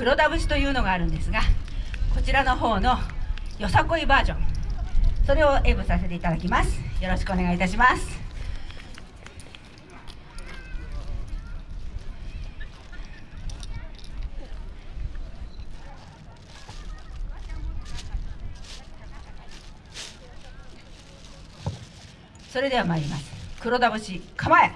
黒田節というのがあるんですがこちらの方のよさこいバージョン。それを演舞させていただきます。よろしくお願いいたします。それでは参ります。黒田節構え。